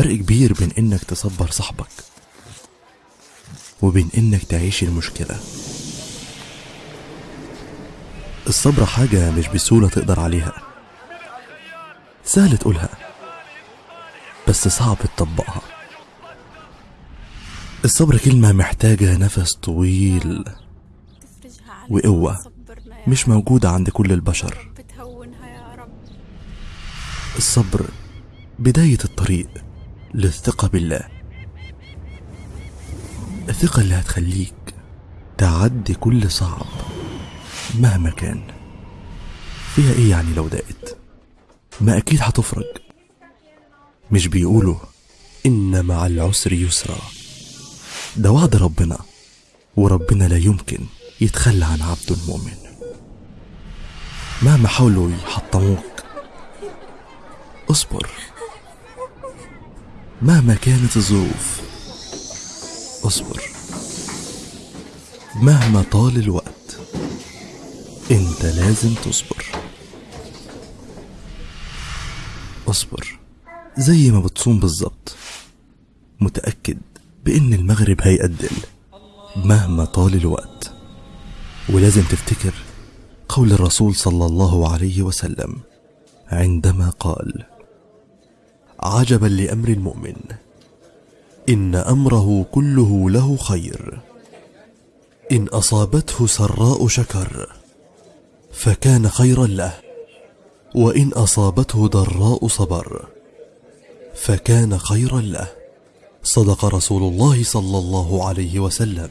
فرق كبير بين إنك تصبر صاحبك وبين إنك تعيش المشكلة. الصبر حاجة مش بسهولة تقدر عليها. سهل تقولها بس صعب تطبقها. الصبر كلمة محتاجة نفس طويل يا مش موجودة عند كل البشر. الصبر بداية الطريق. للثقة بالله. الثقة اللي هتخليك تعدي كل صعب مهما كان. فيها إيه يعني لو ضاقت ما أكيد هتفرج. مش بيقولوا إن مع العسر يسرا. ده وعد ربنا وربنا لا يمكن يتخلى عن عبده المؤمن. مهما حاولوا يحطموك اصبر. مهما كانت الظروف اصبر. مهما طال الوقت انت لازم تصبر. اصبر. زي ما بتصوم بالظبط. متأكد بإن المغرب هيأدل. مهما طال الوقت. ولازم تفتكر قول الرسول صلى الله عليه وسلم عندما قال عجبا لأمر المؤمن. إن أمره كله له خير. إن أصابته سراء شكر فكان خيرا له. وإن أصابته ضراء صبر فكان خيرا له. صدق رسول الله صلى الله عليه وسلم.